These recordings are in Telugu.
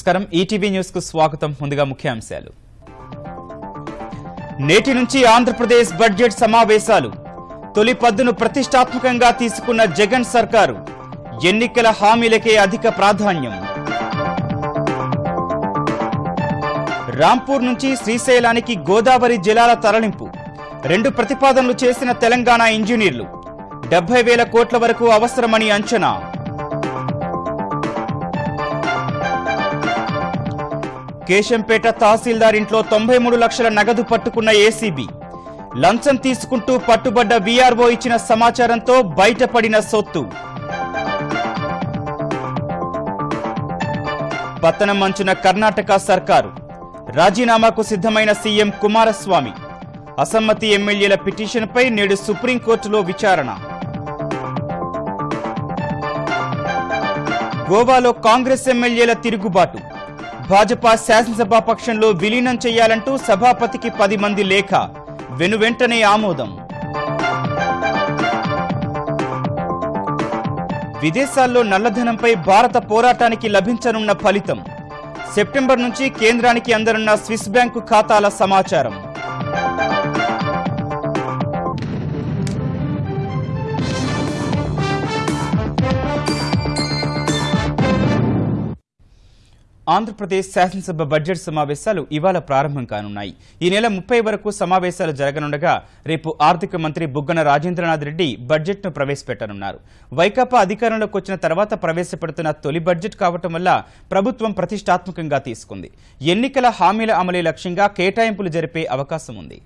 నమస్కారం. ఈటీవీ న్యూస్కు స్వాగతం. ముందుగా ముఖ్యాంశాలు. నేటి నుంచి ఆంధ్రప్రదేశ్ బడ్జెట్ సమావేశాలు. తొలి పద్దును ప్రతిష్టాత్మకంగా తీసుకున్న జగన్ సర్కారు ఎన్నికల హామీలకే అధిక ప్రాధాన్యం. రాంపూర్ నుంచి శ్రీశైలానికి గోదావరి జలాల తరలింపు. రెండు ప్రతిపాదనలు చేసిన తెలంగాణ ఇంజనీర్లు. డెబ్బై వేల కోట్ల వరకు అవసరమని అంచనా. కేశంపేట తహసీల్దార్ ఇంట్లో తొంభై మూడు లక్షల నగదు పట్టుకున్న ఏసీబీ. లంచం తీసుకుంటూ పట్టుబడ్డ వీఆర్ఓ ఇచ్చిన సమాచారంతో బయటపడిన సొత్తు. పతనం అంచున కర్ణాటక సర్కారు. రాజీనామాకు సిద్ధమైన సీఎం కుమారస్వామి. అసమ్మతి ఎమ్మెల్యేల పిటిషన్పై నేడు సుప్రీంకోర్టులో విచారణ. గోవాలో కాంగ్రెస్ ఎమ్మెల్యేల తిరుగుబాటు. భాజపా శాసనసభా పక్షంలో విలీనం చేయాలంటూ సభాపతికి పది మంది లేఖ. వెనువెంటనే ఆమోదం. విదేశాల్లో నల్లధనంపై భారత పోరాటానికి లభించనున్న ఫలితం. సెప్టెంబర్ నుంచి కేంద్రానికి అందనున్న స్విస్ బ్యాంకు ఖాతాల సమాచారం. ఆంధ్రప్రదేశ్ శాసనసభ బడ్జెట్ సమావేశాలు ఇవాళ ప్రారంభం కానున్నాయి. ఈ నెల ముప్పై వరకు సమావేశాలు జరగనుండగా రేపు ఆర్థిక మంత్రి బుగ్గన రాజేంద్రనాథ్ రెడ్డి బడ్జెట్ను ప్రవేశపెట్టనున్నారు. వైకాపా అధికారంలోకి వచ్చిన తర్వాత ప్రవేశపెడుతున్న తొలి బడ్జెట్ కావటం వల్ల ప్రభుత్వం ప్రతిష్టాత్మకంగా తీసుకుంది. ఎన్నికల హామీల అమలే లక్ష్యంగా కేటాయింపులు జరిపే అవకాశం ఉంది.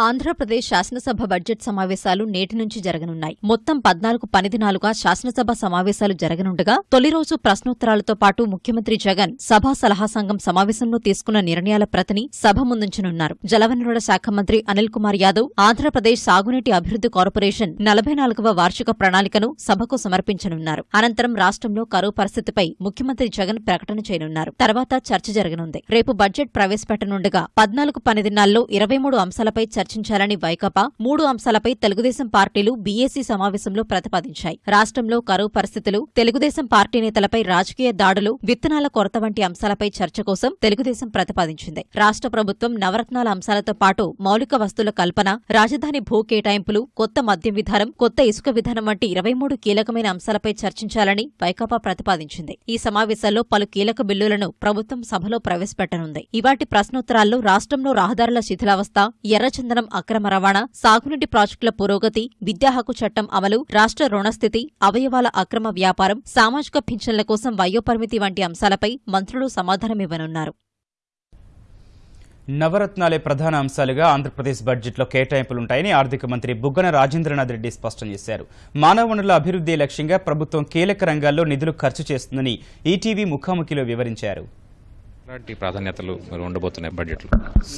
ఆంధ్రప్రదేశ్ శాసనసభ బడ్జెట్ సమావేశాలు నేటి నుంచి జరగనున్నాయి. మొత్తం పద్నాలుగు పనిదినాలుగా శాసనసభ సమావేశాలు జరగనుండగా తొలి రోజు ప్రశ్నోత్తరాలతో పాటు ముఖ్యమంత్రి జగన్ సభా సలహా సంఘం సమావేశంలో తీసుకున్న నిర్ణయాల ప్రతిని సభ ముందుంచనున్నారు. జలవనరుల శాఖ మంత్రి అనిల్ కుమార్ యాదవ్ ఆంధ్రప్రదేశ్ సాగునీటి అభివృద్ధి కార్పొరేషన్ నలభై నాలుగవ వార్షిక ప్రణాళికను సభకు సమర్పించనున్నారు. అనంతరం రాష్ట్రంలో కరువు పరిస్థితిపై ముఖ్యమంత్రి జగన్ ప్రకటన చేయనున్నారు. తర్వాత చర్చ జరగనుంది. రేపు బడ్జెట్ ప్రవేశపెట్టనుండగా పద్నాలుగు పనిదినాల్లో ఇరవై మూడు అంశాలపై చర్చించాలని వైకాపా మూడు అంశాలపై తెలుగుదేశం పార్టీలు బీఏసీ సమావేశంలో ప్రతిపాదించాయి. రాష్ట్రంలో కరువు పరిస్థితులు తెలుగుదేశం పార్టీ నేతలపై రాజకీయ దాడులు విత్తనాల కొరత వంటి అంశాలపై చర్చ కోసం తెలుగుదేశం ప్రతిపాదించింది. రాష్ట్ర ప్రభుత్వం నవరత్నాల అంశాలతో పాటు మౌలిక వస్తువుల కల్పన రాజధాని భూ కేటాయింపులు కొత్త మద్యం విధానం కొత్త ఇసుక విధానం వంటి ఇరవై మూడు కీలకమైన అంశాలపై చర్చించాలని వైకాపా ప్రతిపాదించింది. ఈ సమావేశాల్లో పలు కీలక బిల్లులను ప్రభుత్వం సభలో ప్రవేశపెట్టనుంది. ఇవాటి ప్రశ్నోత్తరాల్లో రాష్ట్రంలో రహదారుల శిథిలావస్థ ఎర్రచందనం అక్రమ రవాణా సాగునీటి ప్రాజెక్టుల పురోగతి విద్యా హక్కు చట్టం అమలు రాష్ట్ర రుణస్థితి అవయవాల అక్రమ వ్యాపారం సామాజిక పింఛన్ల కోసం వయోపరిమితి వంటి అంశాలపై మంత్రులు సమాధానమివ్వనున్నారు. నవరత్నాలే ప్రధాన అంశాలుగా ఆంధ్రప్రదేశ్ బడ్జెట్లో కేటాయింపులుంటాయని ఆర్థిక మంత్రి బుగ్గన రాజేంద్రనాథ్ రెడ్డి స్పష్టం చేశారు. మానవ వనరుల అభివృద్ధి లక్ష్యంగా ప్రభుత్వం కీలక రంగాల్లో నిధులు ఖర్చు చేస్తుందని ఈటీవీ ముఖాముఖిలో వివరించారు. ఎలాంటి ప్రాధాన్యతలు మరి ఉండబోతున్నాయి బడ్జెట్లో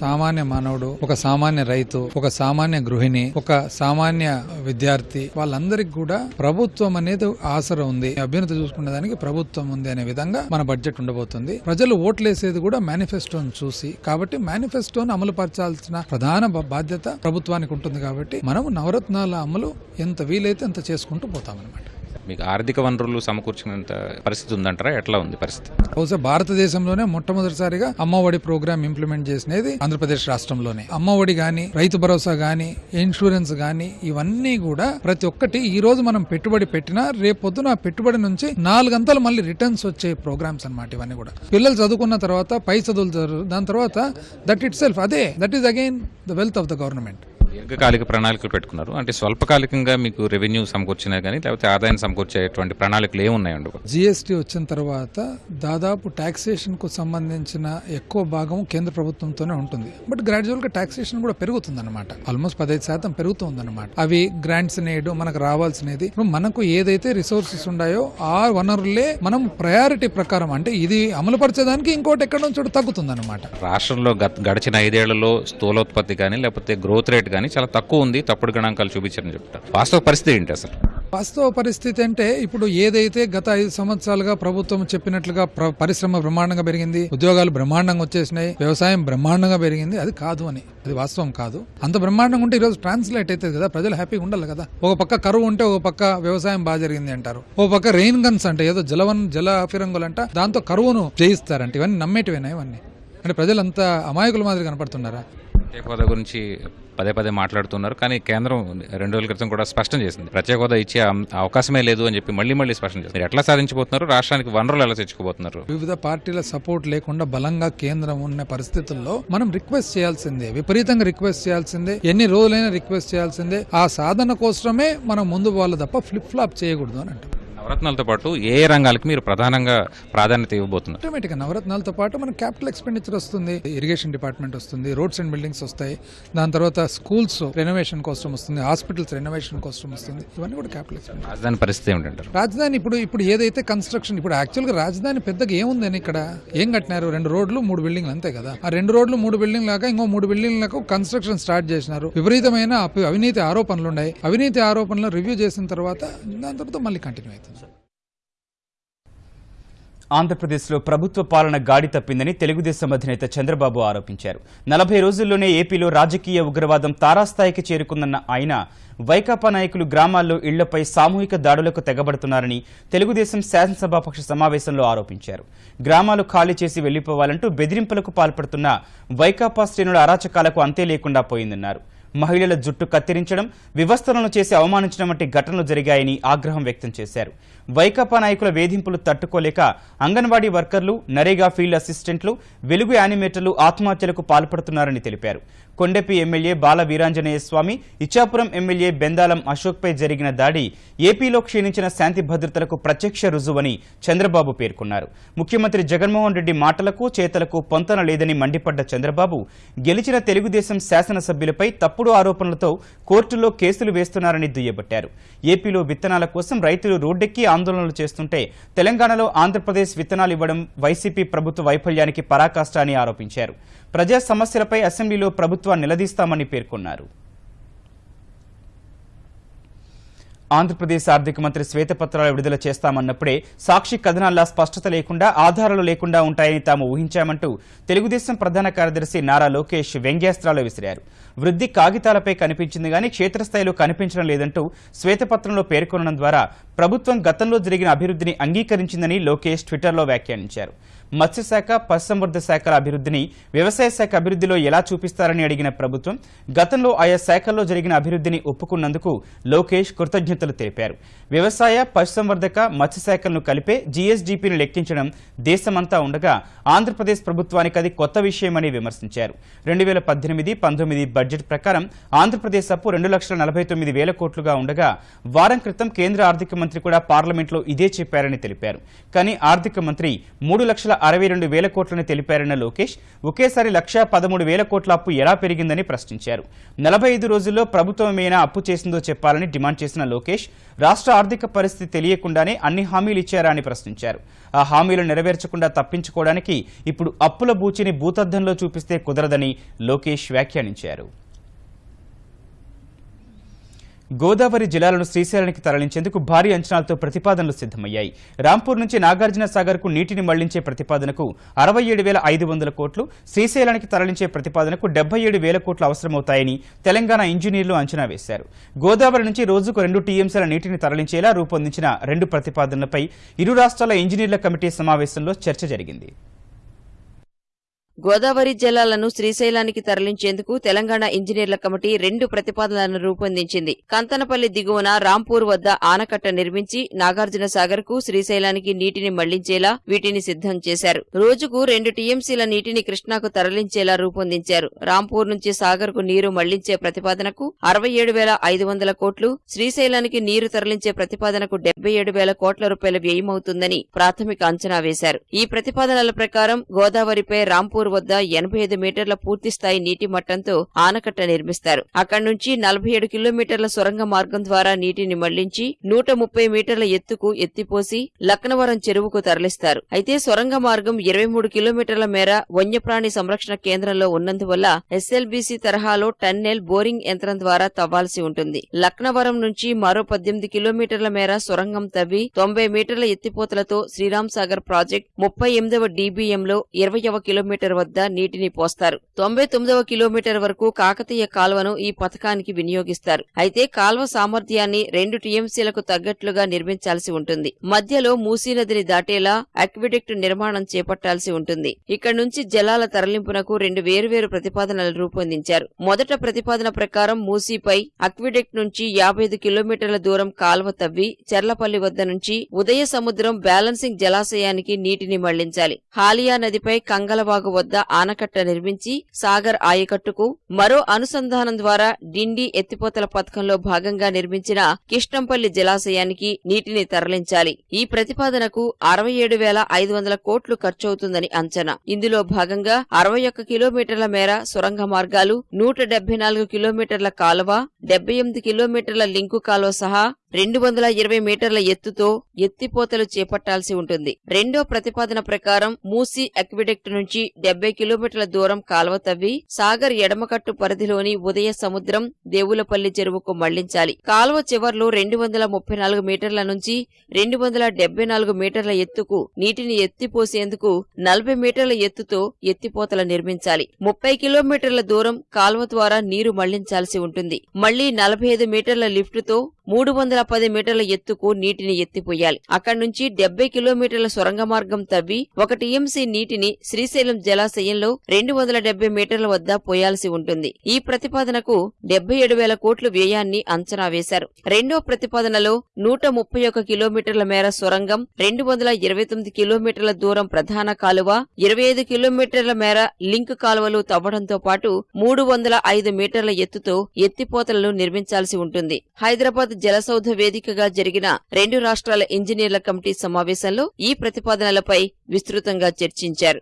సామాన్య మానవుడు ఒక సామాన్య రైతు ఒక సామాన్య గృహిణి ఒక సామాన్య విద్యార్థి వాళ్ళందరికీ కూడా ప్రభుత్వం అనేది ఆసరా ఉంది. అభ్యున్నత చూసుకునే దానికి ప్రభుత్వం ఉంది అనే విధంగా మన బడ్జెట్ ఉండబోతుంది. ప్రజలు ఓట్లేసేది కూడా మేనిఫెస్టోను చూసి కాబట్టి మేనిఫెస్టోను అమలు పరచాల్సిన ప్రధాన బాధ్యత ప్రభుత్వానికి ఉంటుంది కాబట్టి మనం నవరత్నాల అమలు ఎంత వీలైతే అంత చేసుకుంటూ పోతామన్నమాట. మీకు ఆర్థిక వనరులు సమకూర్చినంత పరిస్థితి ఉందంటారా? ఎట్లా ఉంది పరిస్థితి? బహుశా భారతదేశంలోనే మొట్టమొదటిసారిగా అమ్మఒడి ప్రోగ్రామ్ ఇంప్లిమెంట్ చేసినది ఆంధ్రప్రదేశ్ రాష్ట్రంలోనే. అమ్మఒడి గాని రైతు భరోసా గాని ఇన్సూరెన్స్ గాని ఇవన్నీ కూడా ప్రతి ఒక్కటి ఈ రోజు మనం పెట్టుబడి పెట్టినా రేపు పొద్దున పెట్టుబడి నుంచి నాలుగంతలు మళ్ళీ రిటర్న్స్ వచ్చే ప్రోగ్రామ్స్ అనమాట ఇవన్నీ కూడా. పిల్లలు చదువుకున్న తర్వాత పై చదువులు దాని తర్వాత దట్ ఇట్ సెల్ఫ్ అదే. That is again the wealth of the government దీర్ఘకాలిక ప్రణాళికలు పెట్టుకున్నారు. అంటే స్వల్పకాలికంగా మీకు రెవెన్యూ సమకూర్చినా కానీ లేకపోతే ఆదాయం సమకూర్చేటువంటి ప్రణాళికలు ఏమున్నాయండి జిఎస్టీ వచ్చిన తర్వాత దాదాపు టాక్సేషన్కు సంబంధించిన ఎక్కువ భాగం కేంద్ర ప్రభుత్వంతోనే ఉంటుంది. బట్ గ్రాడ్యువల్గా టాక్సేషన్ కూడా పెరుగుతుంది అనమాట ఆల్మోస్ట్ పదహైదు శాతం పెరుగుతుంది అనమాట అవి గ్రాంట్స్ నేడు మనకు రావాల్సినది. మనకు ఏదైతే రిసోర్సెస్ ఉన్నాయో ఆ వనరులే మనం ప్రయారిటీ ప్రకారం అంటే ఇది అమలు పరిచేదానికి ఇంకోటి ఎక్కడ నుంచి తగ్గుతుంది అనమాట రాష్ట్రంలో గడిచిన ఐదేళ్ళలో స్థూలోత్పత్తి కానీ లేకపోతే గ్రోత్ రేట్ కానీ చాలా తక్కువ ఉంది. తప్పుడు గణాంకాలు చూపించారని చెప్తారు. వాస్తవ పరిస్థితి ఏంటి అసలు? వాస్తవ పరిస్థితి అంటే ఇప్పుడు ఏదైతే గత ఐదు సంవత్సరాలుగా ప్రభుత్వం చెప్పినట్లుగా ప్ర- పరిశ్రమ బ్రహ్మాండంగా పెరిగింది ఉద్యోగాలు బ్రహ్మాండంగా వచ్చేసినాయి వ్యవసాయం బ్రహ్మాండంగా పెరిగింది అది కాదు అని. అది వాస్తవం కాదు. అంత బ్రహ్మాండంగా ఉంటే ఈరోజు ట్రాన్స్లేట్ అవుతుంది కదా ప్రజలు హ్యాపీగా ఉండాలి కదా. ఒక పక్క కరువు ఉంటే ఒక పక్క వ్యవసాయం బాగా జరిగింది అంటారు. ఒక పక్క రెయిన్ గన్స్ అంటే ఏదో జలవన్ జల ఫిరంగులు అంట దాంతో కరువును జయిస్తారంట. ఇవన్నీ నమ్మేటివేనా ఇవన్నీ? అంటే ప్రజలంతా అమాయకుల మాదిరి కనపడుతున్నారా? గురించి పదే పదే మాట్లాడుతున్నారు. కానీ కేంద్రం రెండు రోజుల క్రితం కూడా స్పష్టం చేసింది. ప్రత్యేక హోదా ఇచ్చే అవకాశమే లేదు అని చెప్పి మళ్ళీ మళ్ళీ స్పష్టం చేసింది. ఎట్లా సాధించబోతున్నారు? రాష్ట్రానికి వనరులు ఎలా తెచ్చుకోబోతున్నారు వివిధ పార్టీల సపోర్ట్ లేకుండా బలంగా కేంద్రం ఉన్న పరిస్థితుల్లో మనం రిక్వెస్ట్ చేయాల్సిందే. విపరీతంగా రిక్వెస్ట్ చేయాల్సిందే. ఎన్ని రోజులైనా రిక్వెస్ట్ చేయాల్సిందే. ఆ సాధన కోసమే మనం ముందు వాళ్ళు తప్ప ఫ్లిప్ ఫ్లాప్ చేయకూడదు అని అంటారు నవరత్నాలతో పాటు ఏ రంగాలకు మీరు ప్రధానంగా ప్రాధాన్యత ఇవ్వబోతున్నారు? ఆటోమేటిక్గా నవరత్నాలతో పాటు మనకు క్యాపిటల్ ఎక్స్పెండిచర్ వస్తుంది ఇరిగేషన్ డిపార్ట్మెంట్ వస్తుంది రోడ్స్ అండ్ బిల్డింగ్స్ వస్తాయి దాని తర్వాత స్కూల్స్ రెనోవేషన్ కోసం వస్తుంది హాస్పిటల్స్ రెనోవేషన్ కోసం వస్తుంది ఇవన్నీ కూడా క్యాపిటల్ ఎక్స్పెండిచర్ రాజధాని పరిస్థితి ఏమిటంటారు? రాజధాని ఇప్పుడు ఇప్పుడు ఏదైతే కన్స్ట్రక్షన్ ఇప్పుడు యాక్చువల్గా రాజధాని పెద్దగా ఏముందని ఇక్కడ ఏం కట్టినారు? రెండు రోడ్లు మూడు బిల్డింగ్లు అంతే కదా. ఆ రెండు రోడ్లు మూడు బిల్డింగ్ లాగా ఇంకో మూడు బిల్డింగ్లకు కన్స్ట్రక్షన్ స్టార్ట్ చేసినారు. విపరీతమైన అవినీతి ఆరోపణలు ఉన్నాయి. అవినీతి ఆరోపణలు రివ్యూ చేసిన తర్వాత దాని తర్వాత మళ్ళీ కంటిన్యూ అవుతుంది. ఆంధ్రప్రదేశ్లో ప్రభుత్వ పాలన గాడి తప్పిందని తెలుగుదేశం అధినేత చంద్రబాబు ఆరోపించారు. నలభై రోజుల్లోనే ఏపీలో రాజకీయ ఉగ్రవాదం తారాస్థాయికి చేరుకుందన్న ఆయన వైకాపా నాయకులు గ్రామాల్లో ఇళ్ళపై సామూహిక దాడులకు తెగబడుతున్నారని తెలుగుదేశం శాసనసభాపక్ష సమావేశంలో ఆరోపించారు. గ్రామాలు ఖాళీ చేసి వెళ్ళిపోవాలంటూ బెదిరింపులకు పాల్పడుతున్న వైకాపా శ్రేణుల అరాచకాలకు అంతే లేకుండా పోయిందన్నారు. మహిళల జుట్టు కత్తిరించడం వివస్థలను చేసి అవమానించడం వంటి ఘటనలు జరిగాయని ఆగ్రహం వ్యక్తం చేశారు. వైకాపా నాయకుల వేధింపులు తట్టుకోలేక అంగన్వాడీ వర్కర్లు నరేగా ఫీల్డ్ అసిస్టెంట్లు వెలుగు యానిమేటర్లు ఆత్మహత్యలకు పాల్పడుతున్నారని తెలిపారు. కొండెపి ఎమ్మెల్యే బాల వీరాంజనేయ స్వామి ఇచ్చాపురం ఎమ్మెల్యే బెందాలం అశోక్పై జరిగిన దాడి ఏపీలో క్షీణించిన శాంతి భద్రతలకు ప్రత్యక్ష రుజువని చంద్రబాబు పేర్కొన్నారు. ముఖ్యమంత్రి జగన్మోహన్ రెడ్డి మాటలకు చేతలకు పొంతన లేదని మండిపడ్డ చంద్రబాబు గెలిచిన తెలుగుదేశం శాసనసభ్యులపై తప్పుడు ఆరోపణలతో కోర్టులో కేసులు వేస్తున్నారని దుయ్యబట్టారు. ఏపీలో విత్తనాల కోసం రైతులు రోడ్డెక్కి ఆందోళనలు చేస్తుంటే తెలంగాణలో ఆంధ్రప్రదేశ్ విత్తనాలు ఇవ్వడం వైసీపీ ప్రభుత్వ వైఫల్యానికి పరాకాష్ట అని ఆరోపించారు. ప్రజా సమస్యలపై అసెంబ్లీలో ప్రభుత్వాన్ని నిలదీస్తామని పేర్కొన్నారు. ఆంధ్రప్రదేశ్ ఆర్థిక మంత్రి శ్వేతపత్రాలు విడుదల చేస్తామన్నప్పుడే సాక్షి కథనాల్లా స్పష్టత లేకుండా ఆధారాలు లేకుండా ఉంటాయని తాము ఊహించామంటూ తెలుగుదేశం ప్రధాన కార్యదర్శి నారా లోకేష్ వ్యంగ్యాస్త్రాలు విసిరారు. వృద్ధి కాగితాలపై కనిపించింది కానీ క్షేత్రస్థాయిలో కనిపించడం లేదంటూ శ్వేతపత్రంలో పేర్కొనడం ద్వారా ప్రభుత్వం గతంలో జరిగిన అభివృద్ధిని అంగీకరించిందని లోకేష్ ట్విట్టర్లో వ్యాఖ్యానించారు. మత్స్యశాఖ పశుసంవర్ధ శాఖల అభివృద్ధిని వ్యవసాయ శాఖ అభివృద్ధిలో ఎలా చూపిస్తారని అడిగిన ప్రభుత్వం గతంలో ఆయా శాఖల్లో జరిగిన అభివృద్ధిని ఒప్పుకున్నందుకు లోకేష్ కృతజ్ఞతలు తెలిపారు. వ్యవసాయ పశుసంవర్ధక మత్స్యశాఖలను కలిపే జీఎస్డీపీని లెక్కించడం దేశమంతా ఉండగా ఆంధ్రప్రదేశ్ ప్రభుత్వానికి అది కొత్త విషయమని విమర్శించారు. రెండు వేల పద్దెనిమిది పంతొమ్మిది బడ్జెట్ ప్రకారం ఆంధ్రప్రదేశ్ అప్పు రెండు లక్షల నలభై తొమ్మిది వేల కోట్లుగా ఉండగా వారం క్రితం కేంద్ర ఆర్థిక మంత్రి కూడా పార్లమెంట్లో ఇదే చెప్పారని తెలిపారు. కానీ ఆర్థిక మంత్రి మూడు లక్షల అరవై రెండు వేల కోట్లని తెలిపారన్న లోకేష్ ఒకేసారి లక్ష పదమూడు వేల కోట్ల అప్పు ఎలా పెరిగిందని ప్రశ్నించారు. నలభై ఐదు రోజుల్లో ప్రభుత్వం ఏమైనా అప్పు చేసిందో చెప్పాలని డిమాండ్ చేసిన లోకేష్ రాష్ట్ర ఆర్థిక పరిస్థితి తెలియకుండానే అన్ని హామీలు ఇచ్చారా అని ప్రశ్నించారు. ఆ హామీలు నెరవేర్చకుండా తప్పించుకోవడానికి ఇప్పుడు అప్పుల బూచిని భూతద్దంలో చూపిస్తే కుదరదని లోకేష్ వ్యాఖ్యానించారు. గోదావరి జిల్లాలను శ్రీశైలానికి తరలించేందుకు భారీ అంచనాలతో ప్రతిపాదనలు సిద్ధమయ్యాయి. రాంపూర్ నుంచి నాగార్జున సాగర్కు నీటిని మళ్ళించే ప్రతిపాదనకు అరవై ఏడు వేల ఐదు వందల కోట్లు శ్రీశైలానికి తరలించే ప్రతిపాదనకు డెబ్బై ఏడు వేల కోట్లు అవసరమవుతాయని తెలంగాణ ఇంజనీర్లు అంచనా వేశారు. గోదావరి నుంచి రోజుకు రెండు టీఎంసీల నీటిని తరలించేలా రూపొందించిన రెండు ప్రతిపాదనలపై ఇరు రాష్ట్రాల ఇంజనీర్ల కమిటీ సమావేశంలో చర్చ జరిగింది. గోదావరి జలాలను శ్రీశైలానికి తరలించేందుకు తెలంగాణ ఇంజనీర్ల కమిటీ రెండు ప్రతిపాదనలను రూపొందించింది. కంతనపల్లి దిగువన రాంపూర్ వద్ద ఆనకట్ట నిర్మించి నాగార్జున సాగర్కు శ్రీశైలానికి నీటిని మళ్ళించేలా వీటిని సిద్ధం చేశారు. రోజుకు రెండు టీఎంసీల నీటిని కృష్ణాకు తరలించేలా రూపొందించారు. రాంపూర్ నుంచి సాగర్కు నీరు మళ్ళించే ప్రతిపాదనకు అరవై ఏడు వేల ఐదు వందల కోట్లు శ్రీశైలానికి నీరు తరలించే ప్రతిపాదనకు డెబ్బై ఏడు వేల కోట్ల రూపాయల వ్యయమవుతుందని ప్రాథమిక అంచనా వేశారు. ఈ ప్రతిపాదనల ప్రకారం గోదావరిపై రాంపూర్ వద్ద ఎనభై ఐదు మీటర్ల పూర్తి స్థాయి నీటి మట్టంతో ఆనకట్ట నిర్మిస్తారు. అక్కడి నుంచి నలభై ఏడు కిలోమీటర్ల సొరంగ మార్గం ద్వారా నీటిని మళ్ళించి నూట ముప్పై మీటర్ల ఎత్తుకు ఎత్తిపోసి లక్నవరం చెరువుకు తరలిస్తారు. అయితే సొరంగ మార్గం ఇరవై మూడు కిలోమీటర్ల మేర వన్యప్రాణి సంరక్షణ కేంద్రంలో ఉన్నందువల్ల ఎస్ఎల్బీసీ తరహాలో టన్నెల్ బోరింగ్ యంత్రం ద్వారా తవ్వాల్సి ఉంటుంది. లక్నవరం నుంచి మరో పద్దెనిమిది కిలోమీటర్ల మేర సొరంగం తవ్వి తొంభై మీటర్ల ఎత్తిపోతలతో శ్రీరామ్ సాగర్ ప్రాజెక్ట్ ముప్పై ఎనిమిదవ డీబీఎంలో ఇరవయవ కిలోమీటర్ వద్ద నీటిని పోస్తారు. తొంభై తొమ్మిదవ కిలోమీటర్ వరకు కాకతీయ కాల్వను ఈ పథకానికి వినియోగిస్తారు. అయితే కాల్వ సామర్థ్యాన్ని రెండు టీఎంసీలకు తగ్గట్లుగా నిర్మించాల్సి ఉంటుంది. మధ్యలో మూసీ నదిని దాటేలా అక్విడెక్ట్ నిర్మాణం చేపట్టాల్సి ఉంటుంది. ఇక్కడ నుంచి జలాల తరలింపునకు రెండు వేరువేరు ప్రతిపాదనలు రూపొందించారు. మొదట ప్రతిపాదన ప్రకారం మూసీపై అక్విడెక్ట్ నుంచి యాభై కిలోమీటర్ల దూరం కాల్వ తవ్వి చెర్లపల్లి వద్ద నుంచి ఉదయ సముద్రం బ్యాలెన్సింగ్ జలాశయానికి నీటిని మళ్ళించాలి. హాలియా నదిపై కంగలవాగు వద్ద ఆనకట్ట నిర్మించి సాగర్ ఆయకట్టుకు మరో అనుసంధానం ద్వారా డిండి ఎత్తిపోతల పథకంలో భాగంగా నిర్మించిన కిష్టంపల్లి జలాశయానికి నీటిని తరలించాలి. ఈ ప్రతిపాదనకు అరవై ఏడు వేల ఐదు వందల కోట్లు ఖర్చవుతుందని అంచనా. ఇందులో భాగంగా అరవై ఒక్క కిలోమీటర్ల మేర సొరంగ మార్గాలు నూట డెబ్బై నాలుగు కిలోమీటర్ల కాలువ డెబ్బై ఎనిమిది కిలోమీటర్ల లింకు కాలువ సహా రెండు వందల ఇరవై మీటర్ల ఎత్తుతో ఎత్తిపోతలు చేపట్టాల్సి ఉంటుంది. రెండో ప్రతిపాదన ప్రకారం మూసీ అక్విడెక్ట్ నుంచి డెబ్బై కిలోమీటర్ల దూరం కాలువ తవ్వి సాగర్ ఎడమకట్టు పరిధిలోని ఉదయ సముద్రం దేవులపల్లి చెరువుకు మళ్ళించాలి. కాలువ చివర్లో రెండు వందల ముప్పై నాలుగు మీటర్ల నుంచి రెండు వందల డెబ్బై నాలుగు మీటర్ల ఎత్తుకు నీటిని ఎత్తిపోసేందుకు నలభై మీటర్ల ఎత్తుతో ఎత్తిపోతలు నిర్మించాలి. ముప్పై కిలోమీటర్ల దూరం కాలువ ద్వారా నీరు మళ్ళించాల్సి ఉంటుంది. మళ్ళీ నలభై ఐదు మీటర్ల లిఫ్టుతో మూడు వందల పది మీటర్ల ఎత్తుకు నీటిని ఎత్తిపోయాలి. అక్కడి నుంచి డెబ్బై కిలోమీటర్ల సొరంగ మార్గం తవ్వి ఒక టీఎంసీ నీటిని శ్రీశైలం జలాశయంలో రెండు వందల డెబ్బై మీటర్ల వద్ద పోయాల్సి ఉంటుంది. ఈ ప్రతిపాదనకు డెబ్బై ఏడు వేల కోట్లు వ్యయాన్ని అంచనా వేశారు. రెండో ప్రతిపాదనలో నూట ముప్పై ఒక కిలోమీటర్ల మేర సొరంగం రెండు వందల ఇరవై తొమ్మిది కిలోమీటర్ల దూరం ప్రధాన కాలువ ఇరవై ఐదు కిలోమీటర్ల మేర లింక్ కాలువలు తవ్వడంతో పాటు మూడు వందల ఐదు మీటర్ల ఎత్తుతో ఎత్తిపోతలను నిర్మించాల్సి ఉంటుంది. హైదరాబాద్ జలసౌధ వేదికగా జరిగిన రెండు రాష్ట్రాల ఇంజనీర్ల కమిటీ సమావేశంలో ఈ ప్రతిపాదనలపై విస్తృతంగా చర్చించారు.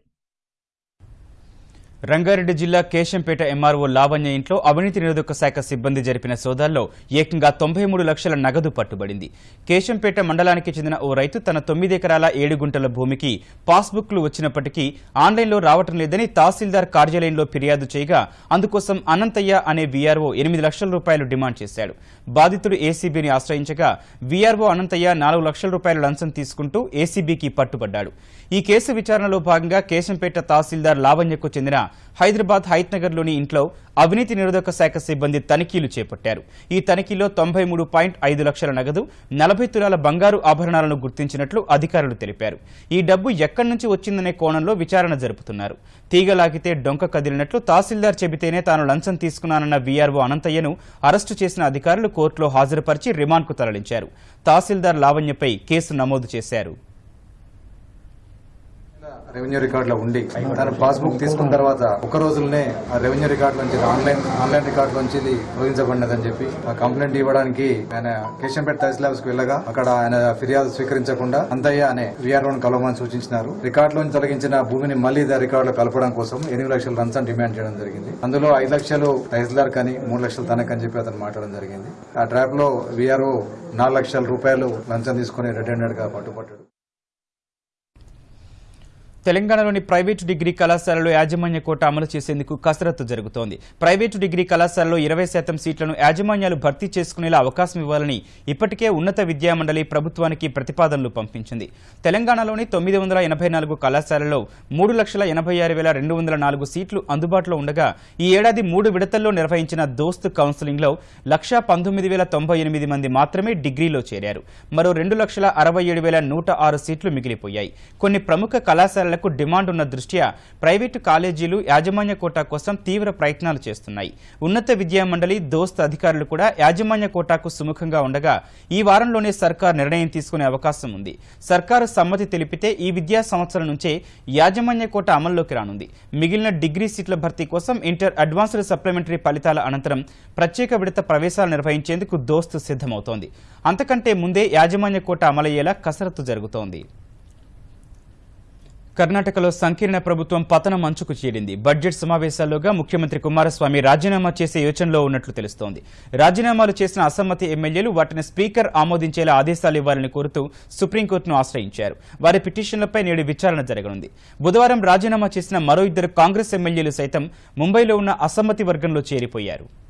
రంగారెడ్డి జిల్లా కేశంపేట ఎంఆర్ఓ లావణ్య ఇంట్లో అవినీతి నిరోధక శాఖ సిబ్బంది జరిపిన సోదాల్లో ఏకంగా తొంభై మూడు లక్షల నగదు పట్టుబడింది. కేశంపేట మండలానికి చెందిన ఓ రైతు తన తొమ్మిది ఎకరాల ఏడు గుంటల భూమికి పాస్బుక్లు వచ్చినప్పటికీ ఆన్లైన్లో రావటం లేదని తహసీల్దార్ కార్యాలయంలో ఫిర్యాదు చేయగా అందుకోసం అనంతయ్య అనే వీఆర్ఓ ఎనిమిది లక్షల రూపాయలు డిమాండ్ చేశాడు. బాధితుడు ఏసీబీని ఆశ్రయించగా వీఆర్ఓ అనంతయ్య నాలుగు లక్షల రూపాయల లంచం తీసుకుంటూ ఏసీబీకి పట్టుబడ్డాడు. ఈ కేసు విచారణలో భాగంగా కేశంపేట తహసీల్దార్ లావణ్యకు చెందిన హైదరాబాద్ హైత్నగర్లోని ఇంట్లో అవినీతి నిరోధక శాఖ సిబ్బంది తనిఖీలు చేపట్టారు. ఈ తనిఖీలో తొంభై మూడు పాయింట్ ఐదు లక్షల నగదు నలభై తులాల బంగారు ఆభరణాలను గుర్తించినట్లు అధికారులు తెలిపారు. ఈ డబ్బు ఎక్కడి నుంచి వచ్చిందనే కోణంలో విచారణ జరుపుతున్నారు. తీగలాగితే డొంక కదిలినట్లు తహసీల్దార్ చెబితేనే తాను లంచం తీసుకున్నానన్న వీఆర్ఓ అనంతయ్యను అరెస్టు చేసిన అధికారులు కోర్టులో హాజరుపరిచి రిమాండ్కు తరలించారు. తహసీల్దార్ లావణ్యపై కేసు నమోదు చేశారు. రెవెన్యూ రికార్డులో ఉండి తన పాస్బుక్ తీసుకున్న తర్వాత ఒక రోజులనే ఆ రెవెన్యూ రికార్డు నుంచి ఆన్లైన్ ఆన్లైన్ రికార్డు నుంచి ఇది తొలగించబడినదని చెప్పి ఆ కంప్లైంట్ ఇవ్వడానికి ఆయన కేశంపేట తహసీల్ ఆఫీస్కు వెళ్ళగా అక్కడ ఆయన ఫిర్యాదు స్వీకరించకుండా అంతయ్య అనే విఆర్ఓని కలవమని సూచించినారు. రికార్డులోని తొలగించిన భూమిని మళ్ళీ రికార్డులో కలపడం కోసం ఎనిమిది లక్షల లంచం డిమాండ్ చేయడం జరిగింది. అందులో ఐదు లక్షలు తహసీల్దార్ కని మూడు లక్షలు తనకని చెప్పి అతను మాట్లాడడం జరిగింది. ఆ ట్రాప్లో విఆర్ఓ నాలుగు లక్షల రూపాయలు లంచం తీసుకుని రెడ్ హ్యాండెడ్గా పట్టుబట్టాడు. తెలంగాణలోని ప్రైవేటు డిగ్రీ కళాశాలలో యాజమాన్య కోట అమలు చేసేందుకు కసరత్తు జరుగుతోంది. ప్రైవేటు డిగ్రీ కళాశాలలో ఇరవై శాతం సీట్లను యాజమాన్యాలు భర్తీ చేసుకునేలా అవకాశం ఇవ్వాలని ఇప్పటికే ఉన్నత విద్యామండలి ప్రభుత్వానికి ప్రతిపాదనలు పంపించింది. తెలంగాణలోని తొమ్మిది వందల ఎనభై నాలుగు కళాశాలలో మూడు లక్షల ఎనభై ఆరు వేల రెండు వందల నాలుగు సీట్లు అందుబాటులో ఉండగా ఈ ఏడాది మూడు విడతల్లో నిర్వహించిన దోస్త్ కౌన్సిలింగ్లో లక్షా పంతొమ్మిది వేల తొంభై ఎనిమిది మంది మాత్రమే డిగ్రీలో చేరారు. మరో రెండు లక్షల అరవై ఏడు వేల నూట ఆరు సీట్లు మిగిలిపోయాయి. కొన్ని ప్రముఖ కళాశాల కళాశాలలకు డిమాండ్ ఉన్న దృష్ట్యా ప్రైవేటు కాలేజీలు యాజమాన్య కోటా కోసం తీవ్ర ప్రయత్నాలు చేస్తున్నాయి. ఉన్నత విద్యా మండలి దోస్త్ అధికారులు కూడా యాజమాన్య కోటాకు సుముఖంగా ఉండగా ఈ వారంలోనే సర్కార్ నిర్ణయం తీసుకునే అవకాశం ఉంది. సర్కారు సమ్మతి తెలిపితే ఈ విద్యా సంవత్సరం నుంచే యాజమాన్య కోట అమల్లోకి రానుంది. మిగిలిన డిగ్రీ సీట్ల భర్తీ కోసం ఇంటర్ అడ్వాన్స్డ్ సప్లిమెంటరీ ఫలితాల అనంతరం ప్రత్యేక విడత ప్రవేశాలు నిర్వహించేందుకు దోస్తు సిద్ధమవుతోంది. అంతకంటే ముందే యాజమాన్య కోట అమలయ్యేలా కసరత్తు జరుగుతోంది. కర్ణాటకలో సంకీర్ణ ప్రభుత్వం పతనం అంచుకు చేరింది బడ్జెట్ సమావేశాల్లోగా ముఖ్యమంత్రి కుమారస్వామి రాజీనామా చేసే యోచనలో ఉన్నట్లు తెలుస్తోంది. రాజీనామాలు చేసిన అసమ్మతి ఎమ్మెల్యేలు వాటిని స్పీకర్ ఆమోదించేలా ఆదేశాలు ఇవ్వాలని కోరుతూ సుప్రీంకోర్టును ఆశ్రయించారు. వారి పిటిషన్లపై నేడు విచారణ జరగనుంది. బుధవారం రాజీనామా చేసిన మరో ఇద్దరు కాంగ్రెస్ ఎమ్మెల్యేలు సైతం ముంబైలో ఉన్న అసమ్మతి వర్గంలో చేరిపోయారు.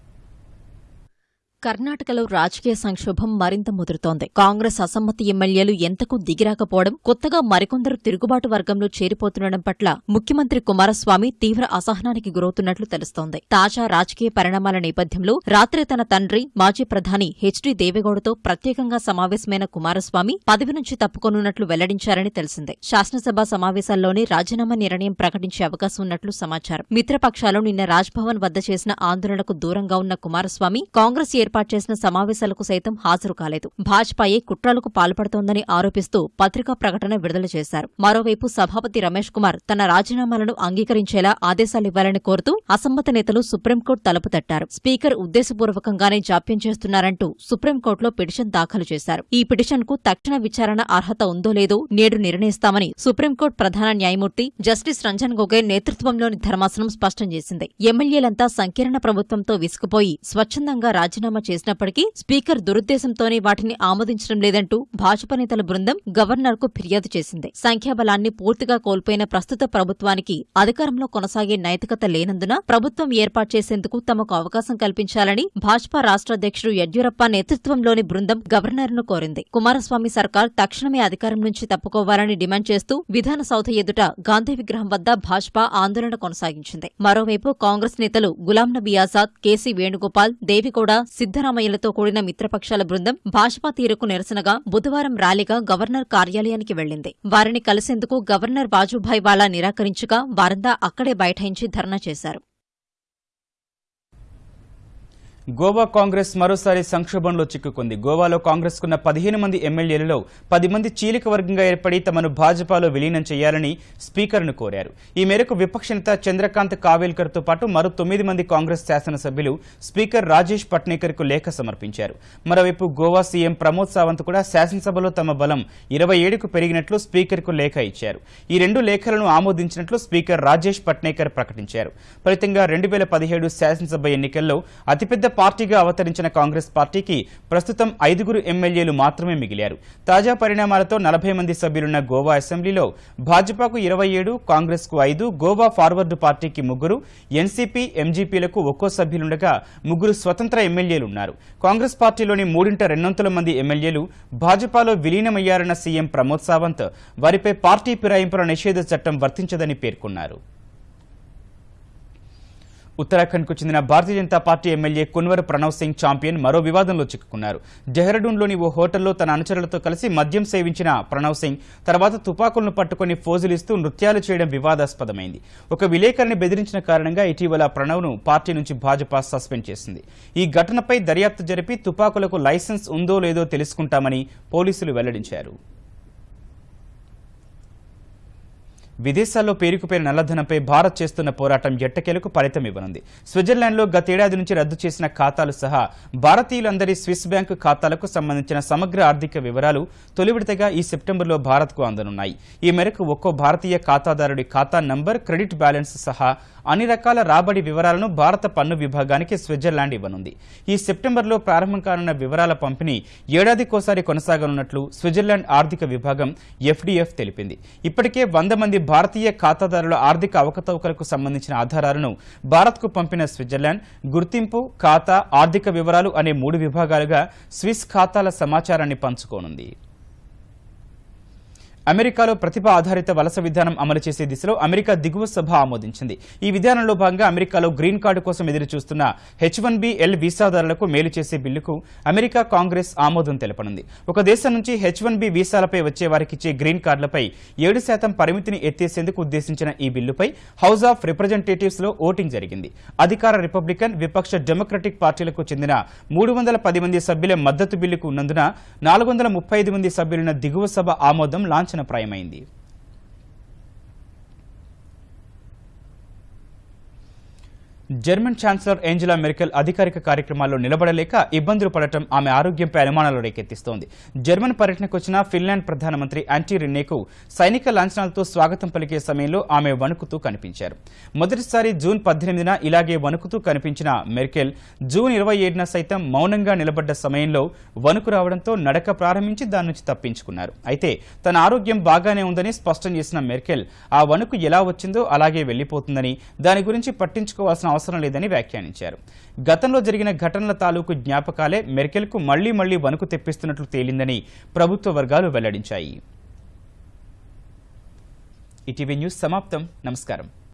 కర్ణాటకలో రాజకీయ సంక్షోభం మరింత ముదురుతోంది. కాంగ్రెస్ అసమ్మతి ఎమ్మెల్యేలు ఎంతకు దిగిరాకపోవడం కొత్తగా మరికొందరు తిరుగుబాటు వర్గంలో చేరిపోతుండడం పట్ల ముఖ్యమంత్రి కుమారస్వామి తీవ్ర అసహనానికి గురవుతున్నట్లు తెలుస్తోంది. తాజా రాజకీయ పరిణామాల నేపథ్యంలో రాత్రి తన తండ్రి మాజీ ప్రధాని హెచ్డీ దేవేగౌడతో ప్రత్యేకంగా సమావేశమైన కుమారస్వామి పదవి నుంచి తప్పుకొనున్నట్లు వెల్లడించారని తెలిసిందే. శాసనసభ సమావేశాల్లోనే రాజీనామా నిర్ణయం ప్రకటించే అవకాశం ఉన్నట్లు సమాచారం. మిత్రపక్షాలు నిన్న రాజ్భవన్ వద్ద చేసిన ఆందోళనకు దూరంగా ఉన్న కుమారస్వామి కాంగ్రెస్ ఏర్పాటు చేసిన సమావేశాలకు సైతం హాజరు కాలేదు. భాజపాయే కుట్రలకు పాల్పడుతోందని ఆరోపిస్తూ పత్రికా ప్రకటన విడుదల చేశారు. మరోవైపు సభాపతి రమేష్ కుమార్ తన రాజీనామాలను అంగీకరించేలా ఆదేశాలివ్వాలని కోరుతూ అసమ్మత నేతలు సుప్రీంకోర్టు తలుపు తట్టారు. స్పీకర్ ఉద్దేశపూర్వకంగానే జాప్యం చేస్తున్నారంటూ సుప్రీంకోర్టులో పిటిషన్ దాఖలు చేశారు. ఈ పిటిషన్కు తక్షణ విచారణ అర్హత ఉందో లేదో నేడు నిర్ణయిస్తామని సుప్రీంకోర్టు ప్రధాన న్యాయమూర్తి జస్టిస్ రంజన్ గొగోయ్ నేతృత్వంలోని ధర్మాసనం స్పష్టం చేసింది. ఎమ్మెల్యేలంతా సంకీర్ణ ప్రభుత్వంతో విసుకుపోయి స్వచ్ఛందంగా రాజీనామా చేసినప్పటికీ స్పీకర్ దురుద్దేశంతోనే వాటిని ఆమోదించడం లేదంటూ భాజపా నేతల బృందం గవర్నర్కు ఫిర్యాదు చేసింది. సంఖ్యాబలాన్ని పూర్తిగా కోల్పోయిన ప్రస్తుత ప్రభుత్వానికి అధికారంలో కొనసాగే నైతికత లేనందున ప్రభుత్వం ఏర్పాటు చేసేందుకు తమకు అవకాశం కల్పించాలని భాజపా రాష్ట్ర అధ్యక్షుడు యడ్యూరప్ప నేతృత్వంలోని బృందం గవర్నర్ను కోరింది. కుమారస్వామి సర్కార్ తక్షణమే అధికారం నుంచి తప్పుకోవాలని డిమాండ్ చేస్తూ విధాన సౌధ ఎదుట గాంధీ విగ్రహం వద్ద భాజపా ఆందోళన కొనసాగించింది. మరోవైపు కాంగ్రెస్ నేతలు గులాం నబీ ఆజాద్ కేసీ వేణుగోపాల్ దేవిగౌడ సిద్దరామయ్యలతో కూడిన మిత్రపక్షాల బృందం భాజపా తీరుకు నిరసనగా బుధవారం ర్యాలీగా గవర్నర్ కార్యాలయానికి వెళ్ళింది వారిని కలిసేందుకు గవర్నర్ వాజుభాయ్ వాలా నిరాకరించగా వారంతా అక్కడే బైఠాయించి ధర్నా చేశారు. గోవా కాంగ్రెస్ మరోసారి సంక్షోభంలో చిక్కుకుంది. గోవాలో కాంగ్రెస్కున్న పదిహేను మంది ఎమ్మెల్యేలలో పది మంది చీలిక వర్గంగా ఏర్పడి తమను భాజపాలో విలీనం చేయాలని స్పీకర్ను కోరారు. ఈ మేరకు విపక్ష నేత చంద్రకాంత్ కావేల్కర్తో పాటు మరో తొమ్మిది మంది కాంగ్రెస్ శాసనసభ్యులు స్పీకర్ రాజేష్ పట్నేకర్కు లేఖ సమర్పించారు. మరోవైపు గోవా సీఎం ప్రమోద్ సావంత్ కూడా శాసనసభలో తమ బలం ఇరవై ఏడుకు పెరిగినట్లు స్పీకర్కు లేఖ ఇచ్చారు. ఈ రెండు లేఖలను ఆమోదించినట్లు స్పీకర్ రాజేష్ పట్నేకర్ ప్రకటించారు. ఫలితంగా రెండు వేల పదిహేడు శాసనసభ ఎన్నికల్లో అతిపెద్ద పార్టీగా అవతరించిన కాంగ్రెస్ పార్టీకి ప్రస్తుతం ఐదుగురు ఎమ్మెల్యేలు మాత్రమే మిగిలారు. తాజా పరిణామాలతో నలభై మంది సభ్యులున్న గోవా అసెంబ్లీలో భాజపాకు ఇరవై ఏడు కాంగ్రెస్కు ఐదు గోవా ఫార్వర్డ్ పార్టీకి ముగ్గురు ఎన్సీపీ ఎంజీపీలకు ఒక్కో సభ్యులుండగా ముగ్గురు స్వతంత్ర ఎమ్మెల్యేలున్నారు. కాంగ్రెస్ పార్టీలోని మూడింట రెండొంతుల మంది ఎమ్మెల్యేలు భాజపాలో విలీనమయ్యారన్న సీఎం ప్రమోద్ సావంత్ వారిపై పార్టీ ఫిరాయింపుల నిషేధ చట్టం వర్తించదని పేర్కొన్నారు. ఉత్తరాఖండ్కు చెందిన భారతీయ జనతా పార్టీ ఎమ్మెల్యే కున్వర్ ప్రణవ్ సింగ్ చాంపియన్ మరో వివాదంలో చిక్కుకున్నారు. డెహ్రాడూన్లోని ఓ హోటల్లో తన అనుచరులతో కలిసి మద్యం సేవించిన ప్రణవ్ సింగ్ తర్వాత తుపాకులను పట్టుకుని ఫోజులిస్తూ నృత్యాలు చేయడం వివాదాస్పదమైంది. ఒక విలేకరిని బెదిరించిన కారణంగా ఇటీవల ప్రణవ్ను పార్టీ నుంచి భాజపా సస్పెండ్ చేసింది. ఈ ఘటనపై దర్యాప్తు జరిపి తుపాకులకు లైసెన్స్ ఉందో లేదో తెలుసుకుంటామని పోలీసులు వెల్లడించారు. విదేశాల్లో పేరుకుపోయిన నల్లధనంపై భారత్ చేస్తున్న పోరాటం ఎట్టకేలకు ఫలితం ఇవ్వనుంది. స్విట్జర్లాండ్లో గతేడాది నుంచి రద్దు చేసిన ఖాతాలు సహా భారతీయులందరి స్విస్ బ్యాంకు ఖాతాలకు సంబంధించిన సమగ్ర ఆర్థిక వివరాలు తొలి విడతగా ఈ సెప్టెంబర్లో భారత్కు అందనున్నాయి. ఈ మేరకు ఒక్కో భారతీయ ఖాతాదారుడి ఖాతా నంబర్ క్రెడిట్ బ్యాలెన్స్ సహా అన్ని రకాల రాబడి వివరాలను భారత పన్ను విభాగానికి స్విట్జర్లాండ్ ఇవ్వనుంది. ఈ సెప్టెంబర్లో ప్రారంభం కానున్న వివరాల పంపిణీ ఏడాదికోసారి కొనసాగనున్నట్లు స్విట్జర్లాండ్ ఆర్థిక విభాగం ఎఫ్డీఎఫ్ తెలిపింది. ఇప్పటికే వంద మంది భారతీయ ఖాతాదారుల ఆర్థిక అవకతవకలకు సంబంధించిన ఆధారాలను భారత్కు పంపిన స్విట్జర్లాండ్ గుర్తింపు ఖాతా ఆర్థిక వివరాలు అనే మూడు విభాగాలుగా స్విస్ ఖాతాల సమాచారాన్ని పంచుకోనుంది. అమెరికాలో ప్రతిభ ఆధారిత వలస విధానం అమలు చేసే దిశలో అమెరికా దిగువ సభ ఆమోదించింది. ఈ విధానంలో భాగంగా అమెరికాలో గ్రీన్ కార్డు కోసం ఎదురు చూస్తున్న హెచ్ వన్ బి ఎల్ వీసాదారులకు మేలు చేసే బిల్లుకు అమెరికా కాంగ్రెస్ ఆమోదం తెలపనుంది. ఒక దేశం నుంచి హెచ్ వన్ బి వీసాలపై వచ్చే వారికిచ్చే గ్రీన్ కార్డులపై ఏడు శాతం పరిమితిని ఎత్తేసేందుకు ఉద్దేశించిన ఈ బిల్లుపై హౌస్ ఆఫ్ రిప్రజెంటేటివ్స్లో ఓటింగ్ జరిగింది. అధికార రిపబ్లికన్ విపక్ష డెమోక్రటిక్ పార్టీలకు చెందిన మూడు వందల పది మంది సభ్యుల మద్దతు బిల్లుకు ఉన్నందున నాలుగు వందల ముప్పై ఐదు మంది సభ్యులున్న దిగువ సభ ఆమోదం లాంఛనప్రాయమైంది జర్మన్ ఛాన్సలర్ ఏంజెలా మెర్కెల్ అధికారిక కార్యక్రమాల్లో నిలబడలేక ఇబ్బందులు పడటం ఆమె ఆరోగ్యంపై అనుమానాలు రేకెత్తిస్తోంది. జర్మన్ పర్యటనకు వచ్చిన ఫిన్లాండ్ ప్రధానమంత్రి యాంటీ రిన్నేకు సైనిక లాంఛనాలతో స్వాగతం పలికే సమయంలో ఆమె వణుకుతూ కనిపించారు. మొదటిసారి జూన్ పద్దెనిమిదిన ఇలాగే వణుకుతూ కనిపించిన మెర్కెల్ జూన్ ఇరవై ఏడున సైతం మౌనంగా నిలబడ్డ సమయంలో వణుకు రావడంతో నడక ప్రారంభించి దాని నుంచి తప్పించుకున్నారు. అయితే తన ఆరోగ్యం బాగానే ఉందని స్పష్టం చేసిన మెర్కెల్ ఆ వణుకు ఎలా వచ్చిందో అలాగే వెళ్ళిపోతుందని దాని గురించి పట్టించుకోవాల్సిన అవసరం లేదని వ్యాఖ్యానించారు. గతంలో జరిగిన ఘటనల తాలూకు జ్ఞాపకాలే మెర్కెల్కు మళ్ళీ మళ్ళీ వణుకు తెప్పిస్తున్నట్లు తేలిందని ప్రభుత్వ వర్గాలు వెల్లడించాయి. ఈటీవీ న్యూస్ సమాప్తం. నమస్కారం.